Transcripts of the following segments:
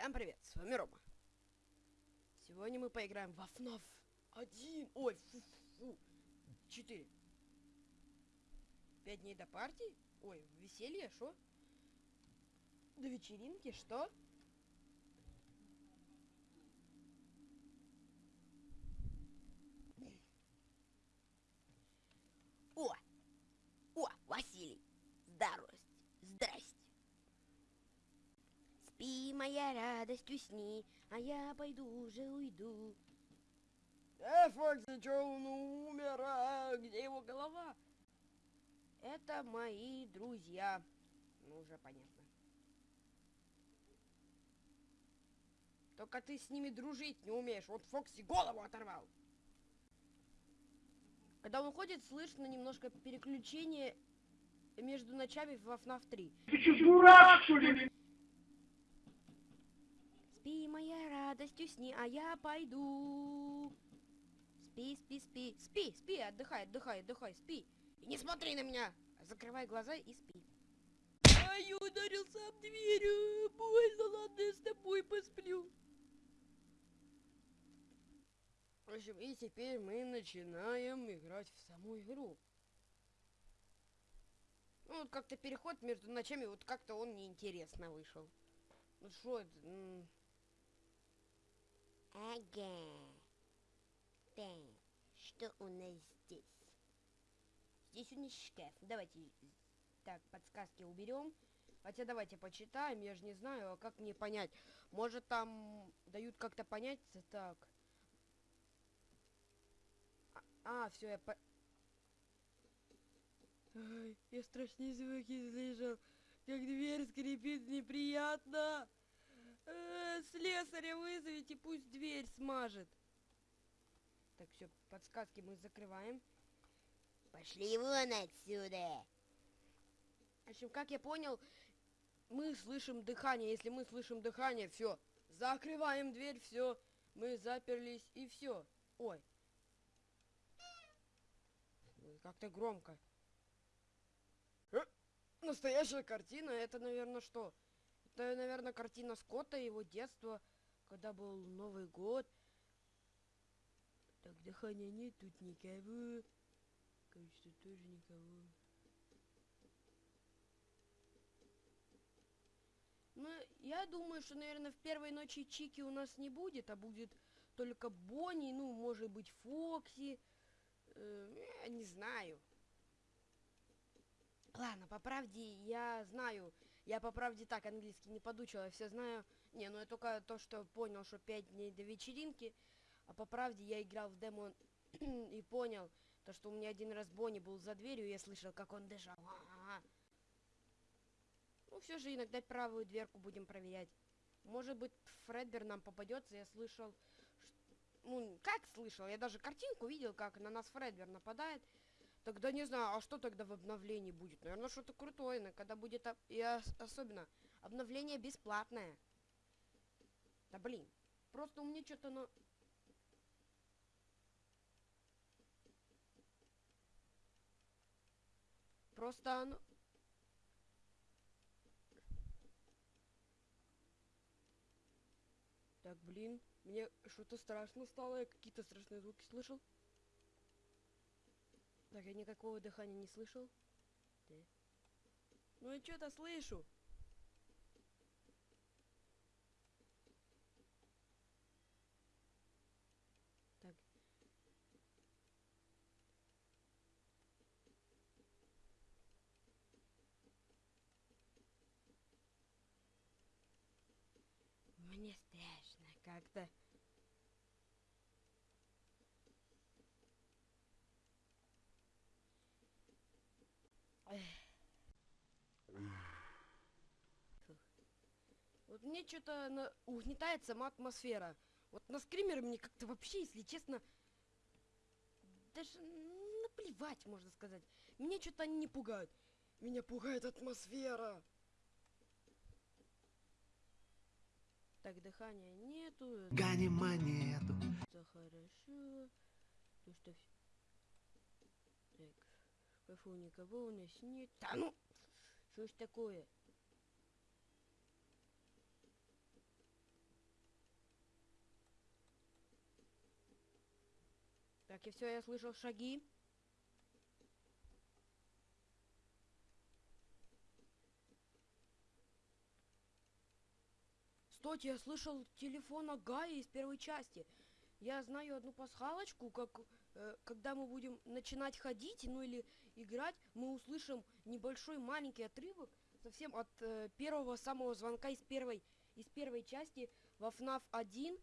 Всем привет, с вами Рома. Сегодня мы поиграем во FNAF 1, ой, фу, фу, 4. Пять дней до партии? Ой, веселье, что? До вечеринки, что? О! О, Василий! Здравствуйте! Здрасте! Спи, моя радость, усни, а я пойду уже уйду. Э, Фокси, чё он умер? А где его голова? Это мои друзья. Ну, уже понятно. Только ты с ними дружить не умеешь. Вот Фокси голову оторвал. Когда он ходит, слышно немножко переключение между ночами в FNAF 3. Ты что, дурак, что ли? Спи, моя радость, усни, а я пойду. Спи, спи, спи, спи, спи, отдыхай, отдыхай, отдыхай, спи. И не смотри на меня. Закрывай глаза и спи. Ай, ударился об дверь. Больно, ладно, я с тобой посплю. В общем, и теперь мы начинаем играть в саму игру. Ну, вот как-то переход между ночами, вот как-то он неинтересно вышел. Ну что это? Ага. Так, что у нас здесь? Здесь у нас шкаф. Давайте так, подсказки уберем. Хотя давайте почитаем, я же не знаю, а как мне понять. Может там дают как-то понять, так. А, все, я по... Ай, я страшные звуки слышал. Как дверь скрипит неприятно. Э, слесаря вызовите, пусть дверь смажет. Так, все, подсказки мы закрываем. Пошли вон отсюда! В общем, как я понял, мы слышим дыхание. Если мы слышим дыхание, все. Закрываем дверь, все. Мы заперлись и все. Ой. Ой, Как-то громко. Э, Настоящая картина, это, наверное, что? Это, наверное, картина Скотта, его детства, когда был Новый год. Так, дыхания нет, тут никого. Кажется, тоже никого. Ну, я думаю, что, наверное, в первой ночи Чики у нас не будет, а будет только Бонни, ну, может быть, Фокси. Э, я не знаю. Ладно, по правде я знаю. Я по правде так английский не подучил, я все знаю. Не, ну я только то, что понял, что 5 дней до вечеринки. А по правде я играл в демо и понял, то, что у меня один раз Бонни был за дверью, и я слышал, как он дышал. Ага. Ну, все же иногда правую дверку будем проверять. Может быть, Фредбер нам попадется, я слышал... Ну, как слышал? Я даже картинку видел, как на нас Фредбер нападает. Тогда не знаю, а что тогда в обновлении будет? Наверное, что-то крутое, но когда будет... об- И ос- особенно, обновление бесплатное. Да блин, просто у меня что-то на... Просто оно... Так, блин, мне что-то страшно стало, я какие-то страшные звуки слышал. Так, я никакого дыхания не слышал. Да. Ну я что-то слышу. Так. Мне страшно как-то. Вот мне что-то на... угнетает сама атмосфера. Вот на скримере мне как-то вообще, если честно, даже наплевать, можно сказать. Меня что-то они не пугают. Меня пугает атмосфера. Так, дыхания нету. Гони монету. Это хорошо. То что... вс- Так, шкафу никого у нас нет. Да ну! Что ж такое? Так, и все, я слышал шаги. Стойте, я слышал телефон Агая из первой части. Я знаю одну пасхалочку, как э, когда мы будем начинать ходить, ну или играть, мы услышим небольшой маленький отрывок совсем от э, первого самого звонка из первой из первой части во FNAF 1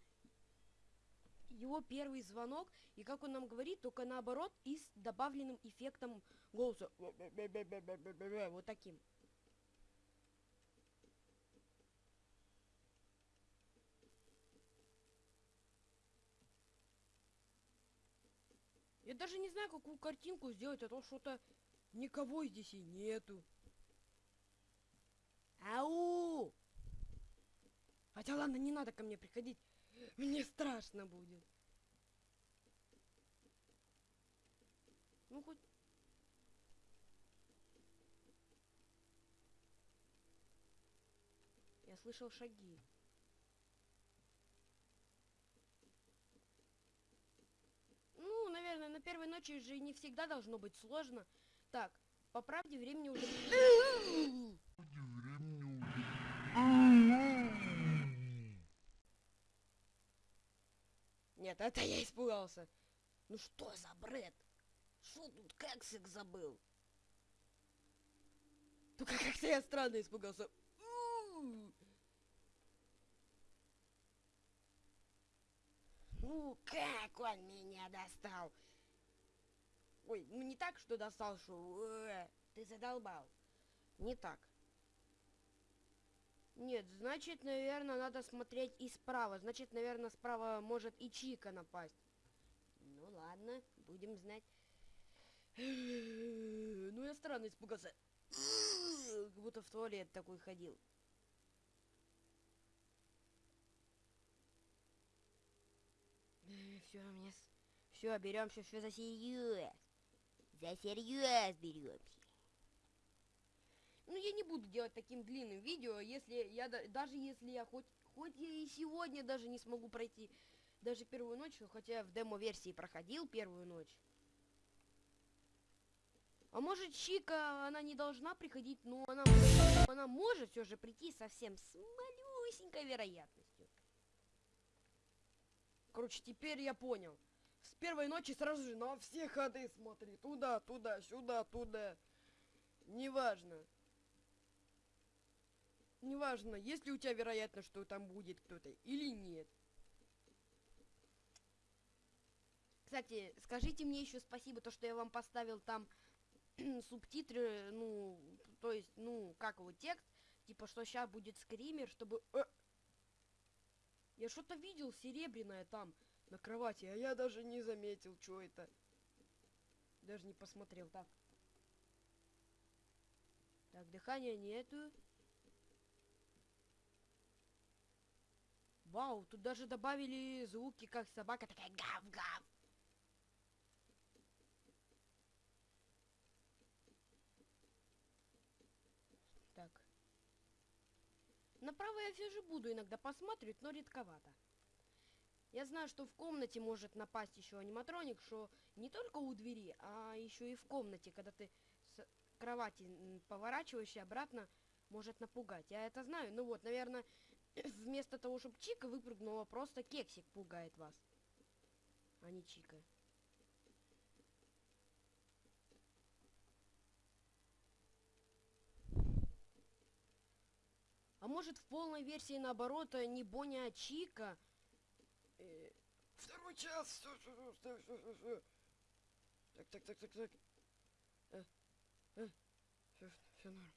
его первый звонок, и как он нам говорит, только наоборот, и с добавленным эффектом голоса. Вот таким. Я даже не знаю, какую картинку сделать, а то что-то никого здесь и нету. Ау! Хотя ладно, не надо ко мне приходить. Мне страшно будет. Ну хоть... Я слышал шаги. Ну, наверное, на первой ночи же не всегда должно быть сложно. Так, по правде времени уже... Нет, это я испугался. Ну что за бред? Что тут кексик забыл? Только как-то я странно испугался. Ну, как он меня достал? Ой, ну не так, что достал, что э, ты задолбал. Не так. Нет, значит, наверное, надо смотреть и справа. Значит, наверное, справа может и Чика напасть. Ну ладно, будем знать. Ну я странно испугался. Как будто в туалет такой ходил. Все, мне... Все, беремся, все за серьез. За серьез беремся. Ну, я не буду делать таким длинным видео, если я, да- даже если я хоть, хоть я и сегодня даже не смогу пройти даже первую ночь, хотя я в демо-версии проходил первую ночь. А может, Чика, она не должна приходить, но она, она может все же прийти совсем с малюсенькой вероятностью. Короче, теперь я понял. С первой ночи сразу же на все ходы смотри. Туда, туда, сюда, туда. Неважно. Неважно, есть ли у тебя вероятность, что там будет кто-то или нет. Кстати, скажите мне еще спасибо, то, что я вам поставил там субтитры, ну, то есть, ну, как его, текст, типа, что сейчас будет скример, чтобы... Э! Я что-то видел серебряное там, на кровати, а я даже не заметил, что это. Даже не посмотрел, так. Так, дыхания нету. Вау, тут даже добавили звуки, как собака такая гав-гав. Так. Направо я все же буду иногда посматривать, но редковато. Я знаю, что в комнате может напасть еще аниматроник, что не только у двери, а еще и в комнате, когда ты с кровати поворачиваешься обратно, может напугать. Я это знаю. Ну вот, наверное, вместо того, чтобы Чика выпрыгнула, просто кексик пугает вас. А не Чика. А может в полной версии наоборот э, не Боня, а Чика? Э, Второй час! Так, так, так, так, так. Э, э, все, все норм.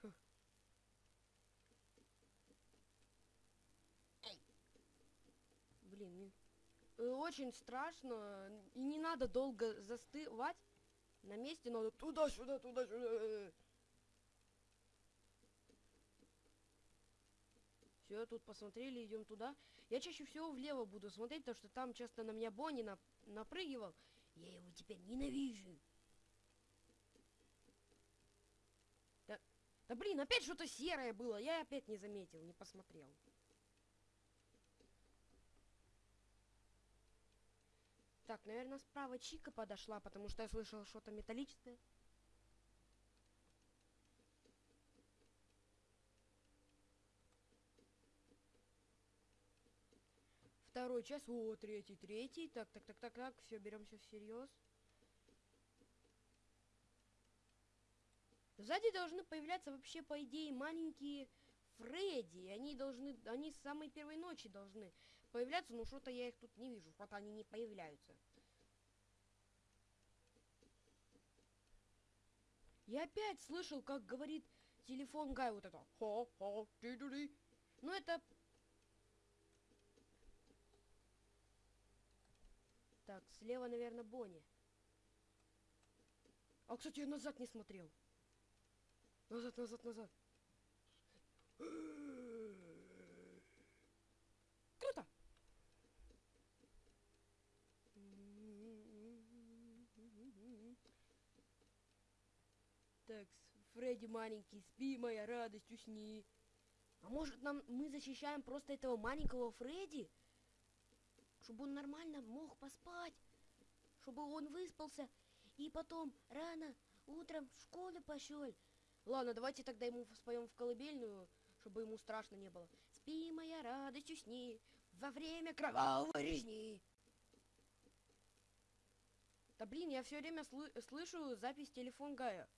Фу. Эй. Блин, э, очень страшно. И не надо долго застывать. На месте надо туда-сюда, туда-сюда. Все, тут посмотрели, идем туда. Я чаще всего влево буду смотреть, потому что там часто на меня Бонни нап- напрыгивал. Я его теперь ненавижу. Да, да блин, опять что-то серое было. Я опять не заметил, не посмотрел. Так, наверное, справа Чика подошла, потому что я слышал что-то металлическое. Второй час, о, третий, третий. Так, так, так, так, так, все, беремся всерьез. Сзади должны появляться вообще, по идее, маленькие Фредди. Они должны, они с самой первой ночи должны появляться, но что-то я их тут не вижу, что-то они не появляются. Я опять слышал, как говорит телефон Гай вот это. Хо-хо, ти-ду-ди. Ну это... Так, слева, наверное, Бонни. А, кстати, я назад не смотрел. Назад, назад, назад. Круто! Так, Фредди маленький, спи, моя радость, усни. А может нам мы защищаем просто этого маленького Фредди? Чтобы он нормально мог поспать. Чтобы он выспался. И потом рано утром в школу пошел. Ладно, давайте тогда ему споем в колыбельную, чтобы ему страшно не было. Спи, моя радость, усни во время кровавой резни. Да блин, я все время слы- слышу запись телефон Гая.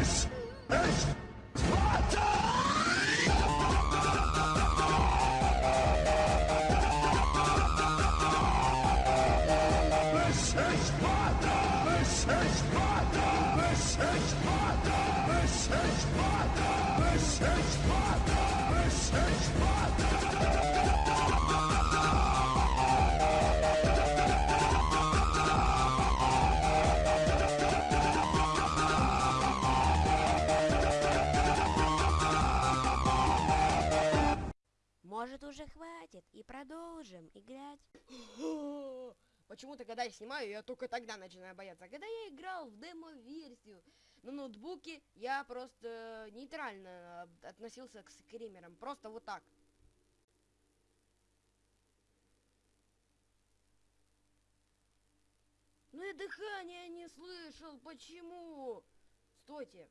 Yes! Хватит и продолжим играть? Почему-то, когда я снимаю, я только тогда начинаю бояться. Когда я играл в демо-версию на ноутбуке, я просто нейтрально об- относился к скримерам. Просто вот так. Ну и дыхание не слышал. Почему? Стойте.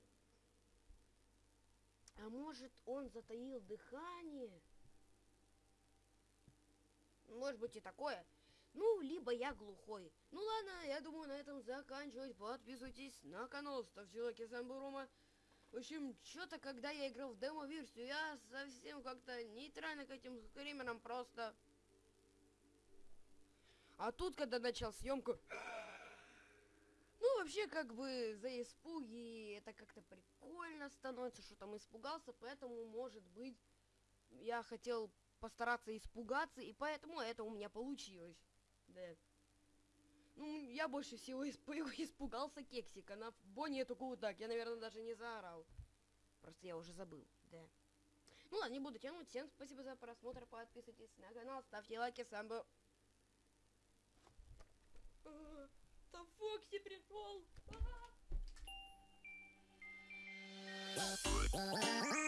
А может он затаил дыхание? Может быть и такое. Ну, либо я глухой. Ну ладно, я думаю на этом заканчивать. Подписывайтесь на канал, ставьте лайки, с вами был Рома. В общем, что-то, когда я играл в демо-версию, я совсем как-то нейтрально к этим скримерам просто... А тут, когда начал съемку... Ну, вообще, как бы, за испуги это как-то прикольно становится, что там испугался, поэтому, может быть, я хотел постараться испугаться, и поэтому это у меня получилось. Да. Ну, я больше всего исп испугался кексика. На Бонни эту так. Я, наверное, даже не заорал. Просто я уже забыл, да. Ну ладно, не буду тянуть. Всем спасибо за просмотр. Подписывайтесь на канал, ставьте лайки. Сам был... А, да Фокси пришел! А.